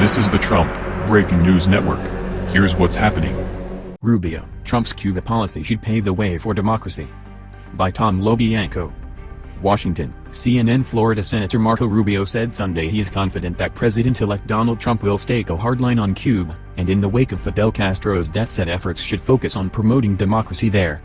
This is the Trump Breaking News Network. Here's what's happening. Rubio, Trump's Cuba policy should pave the way for democracy. By Tom Lobianco. Washington, CNN Florida Senator Marco Rubio said Sunday he is confident that President-elect Donald Trump will stake a hard line on Cuba, and in the wake of Fidel Castro's death said efforts should focus on promoting democracy there.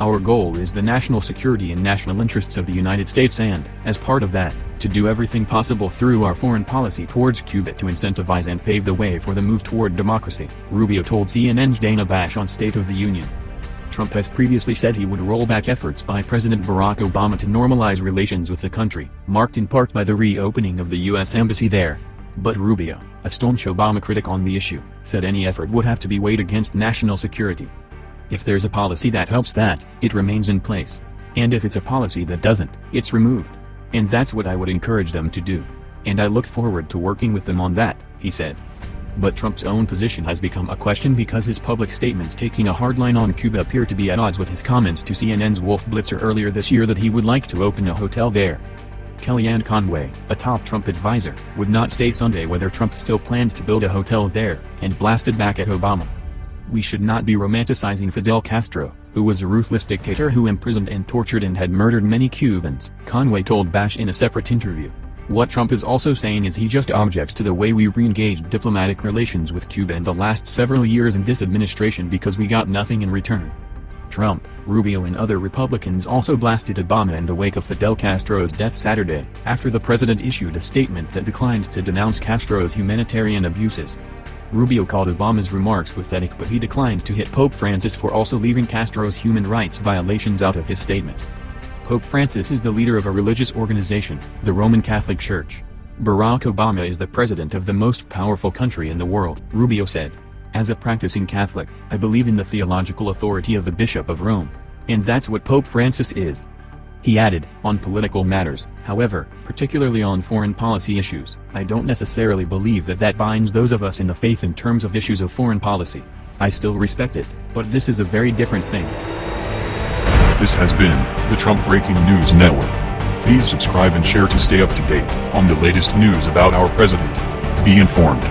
Our goal is the national security and national interests of the United States and, as part of that, to do everything possible through our foreign policy towards Cuba to incentivize and pave the way for the move toward democracy, Rubio told CNN's Dana Bash on State of the Union. Trump has previously said he would roll back efforts by President Barack Obama to normalize relations with the country, marked in part by the reopening of the U.S. Embassy there. But Rubio, a staunch Obama critic on the issue, said any effort would have to be weighed against national security. If there's a policy that helps that, it remains in place. And if it's a policy that doesn't, it's removed. And that's what I would encourage them to do. And I look forward to working with them on that, he said. But Trump's own position has become a question because his public statements taking a hard line on Cuba appear to be at odds with his comments to CNN's Wolf Blitzer earlier this year that he would like to open a hotel there. Kellyanne Conway, a top Trump advisor, would not say Sunday whether Trump still planned to build a hotel there, and blasted back at Obama. We should not be romanticizing Fidel Castro, who was a ruthless dictator who imprisoned and tortured and had murdered many Cubans, Conway told Bash in a separate interview. What Trump is also saying is he just objects to the way we re-engaged diplomatic relations with Cuba in the last several years in this administration because we got nothing in return. Trump, Rubio and other Republicans also blasted Obama in the wake of Fidel Castro's death Saturday, after the president issued a statement that declined to denounce Castro's humanitarian abuses. Rubio called Obama's remarks pathetic but he declined to hit Pope Francis for also leaving Castro's human rights violations out of his statement. Pope Francis is the leader of a religious organization, the Roman Catholic Church. Barack Obama is the president of the most powerful country in the world, Rubio said. As a practicing Catholic, I believe in the theological authority of the Bishop of Rome. And that's what Pope Francis is. He added, on political matters, however, particularly on foreign policy issues, I don't necessarily believe that that binds those of us in the faith in terms of issues of foreign policy. I still respect it, but this is a very different thing. This has been the Trump Breaking News Network. Please subscribe and share to stay up to date on the latest news about our president. Be informed.